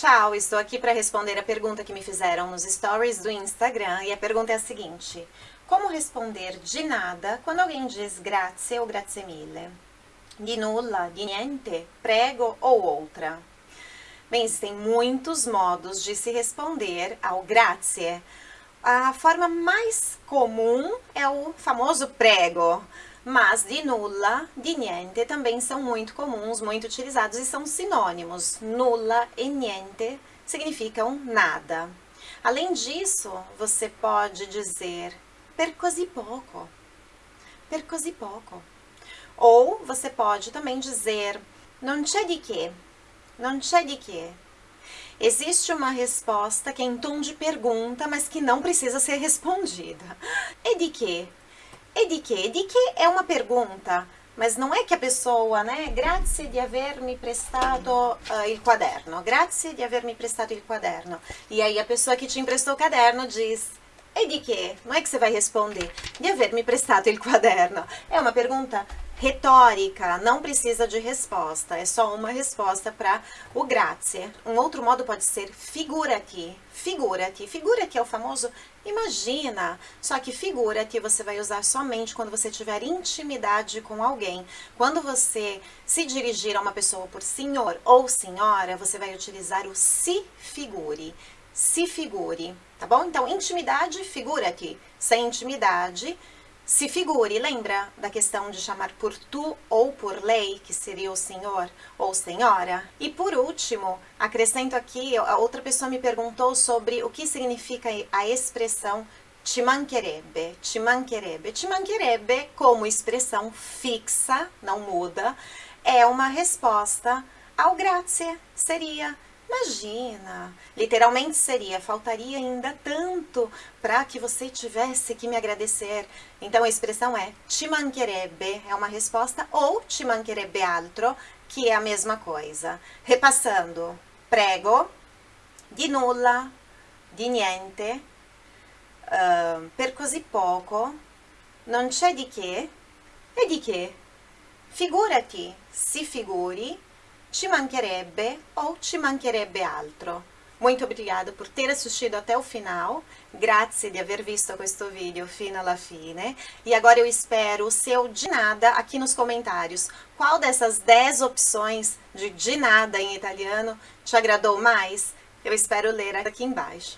Tchau, estou aqui para responder a pergunta que me fizeram nos stories do Instagram e a pergunta é a seguinte: Como responder de nada quando alguém diz grazie ou grazie mille? De nulla, de niente, prego ou outra? Bem, existem muitos modos de se responder ao grazie. A forma mais comum é o famoso prego, mas de nulla, de niente também são muito comuns, muito utilizados e são sinônimos. Nulla e niente significam nada. Além disso, você pode dizer per così poco, per così poco. Ou você pode também dizer non c'è di che, non c'è di che. Existe uma resposta que é em tom de pergunta, mas que não precisa ser respondida. E de que? E de que? De que é uma pergunta, mas não é que a pessoa, né? Grazie di avermi prestato uh, il quaderno. Grazie di avermi prestato il quaderno. E aí a pessoa que te emprestou o caderno diz e de que? Não é que você vai responder de avermi prestato il quaderno. É uma pergunta retórica, não precisa de resposta, é só uma resposta para o grazie. Um outro modo pode ser figura-te, figura-te. Figura-te é o famoso imagina, só que figura-te você vai usar somente quando você tiver intimidade com alguém. Quando você se dirigir a uma pessoa por senhor ou senhora, você vai utilizar o se figure, se figure, tá bom? Então, intimidade, figura-te. Sem intimidade, se figure, lembra da questão de chamar por tu ou por lei, que seria o senhor ou senhora? E por último, acrescento aqui, a outra pessoa me perguntou sobre o que significa a expressão ci mancherebbe, ci mancherebbe. Ci mancherebbe, como expressão fixa, não muda, é uma resposta ao grazie, seria Imagina, literalmente seria, faltaria ainda tanto para que você tivesse que me agradecer. Então a expressão é ti mancherebbe, é uma resposta, ou ti mancherebbe altro, que é a mesma coisa. Repassando, prego, di nulla, di niente, uh, per così poco, non c'è di che, e di che? Figurati, si figuri, ci mancherebbe ou ci mancherebbe altro. Muito obrigada por ter assistido até o final, grazie di aver visto questo video fino alla fine, e agora eu espero o seu de nada aqui nos comentários. Qual dessas 10 opções de de nada em italiano te agradou mais? Eu espero ler aqui embaixo.